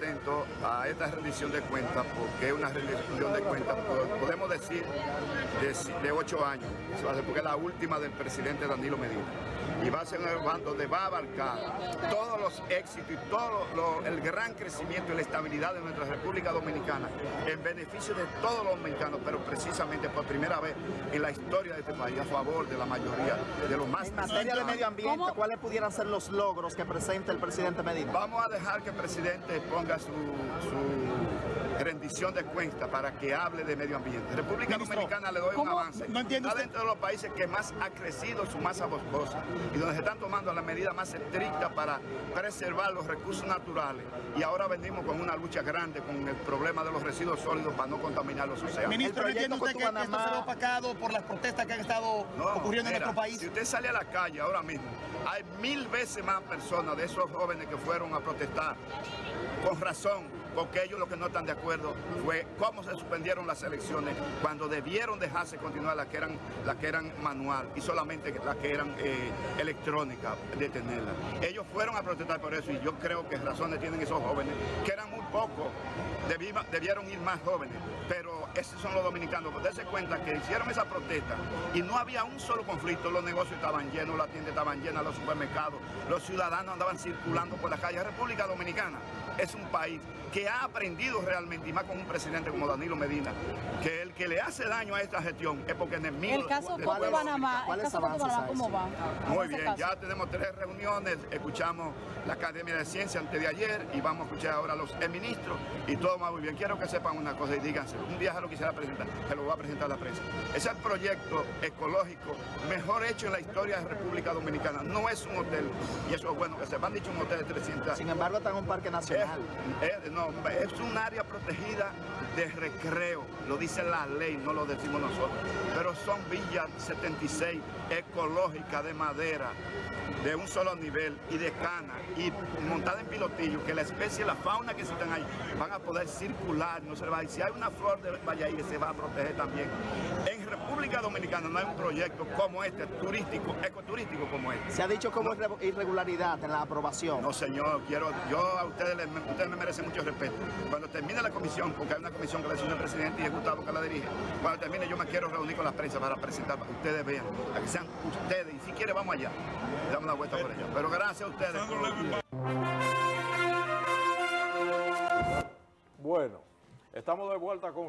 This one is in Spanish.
atentos a esta rendición de cuentas, porque es una rendición de cuentas, podemos decir, de, de ocho años, porque es la última del presidente Danilo Medina y va a ser un bando donde va a abarcar todos los éxitos y todo el gran crecimiento y la estabilidad de nuestra República Dominicana en beneficio de todos los dominicanos, pero precisamente por primera vez en la historia de este país a favor de la mayoría de los más En materia de medio ambiente, ¿cuáles pudieran ser los logros que presenta el presidente Medina? Vamos a dejar que el presidente ponga su, rendición de cuentas para que hable de medio ambiente. República Dominicana le doy un avance. No Está dentro de los países que más ha crecido su masa boscosa y donde se están tomando las medidas más estrictas para preservar los recursos naturales. Y ahora venimos con una lucha grande con el problema de los residuos sólidos para no contaminar los océanos. Ministro, ¿entiende usted que, esto será opacado por las protestas que han estado ocurriendo en nuestro país? Si usted sale a la calle ahora mismo, hay mil veces más personas de esos jóvenes que fueron a protestar con razón, porque ellos lo que no están de acuerdo fue cómo se suspendieron las elecciones cuando debieron dejarse continuar las que eran, las que eran manual y solamente las que eran eh, electrónicas, detenerlas. Ellos fueron a protestar por eso y yo creo que razones tienen esos jóvenes, que eran muy pocos, debieron ir más jóvenes, pero esos son los dominicanos. Pues darse cuenta que hicieron esa protesta y no había un solo conflicto, los negocios estaban llenos, las tiendas estaban llenas, los supermercados, los ciudadanos andaban circulando por la calle. República Dominicana es un país que ha aprendido realmente, y más con un presidente como Danilo Medina, que el que le hace daño a esta gestión es porque enemigo el caso de Panamá, el caso de Panamá, ¿cómo va? Muy bien, ya tenemos tres reuniones, escuchamos la Academia de Ciencia antes de ayer y vamos a escuchar ahora a los ministros y todo va muy bien. Quiero que sepan una cosa y díganse, un día se lo quisiera presentar, se lo voy a presentar a la prensa. Es el proyecto ecológico mejor hecho en la historia de República Dominicana. No es un hotel, y eso es bueno que se han dicho un hotel de 300. Sin embargo, está en un parque nacional. Es, no, es un área protegida de recreo, lo dice la ley, no lo decimos nosotros. Pero son villas 76 ecológicas de madera, de un solo nivel y de cana y montada en pilotillo, que la especie, la fauna que están ahí van a poder circular, no se va a Si hay una flor de que se va a proteger también. En República Dominicana no hay un proyecto como este, turístico, ecoturístico como este. Se ha dicho como irregularidad en la aprobación. No, señor, quiero, yo a ustedes, ustedes me merecen mucho respeto. Cuando termine la comisión, porque hay una comisión que la el presidente y es Gustavo que la dirige, cuando termine yo me quiero reunir con la prensa para presentar, para que ustedes vean, para que sean ustedes, y si quiere vamos allá, damos una vuelta por allá. Pero gracias a ustedes. Bueno, estamos de vuelta con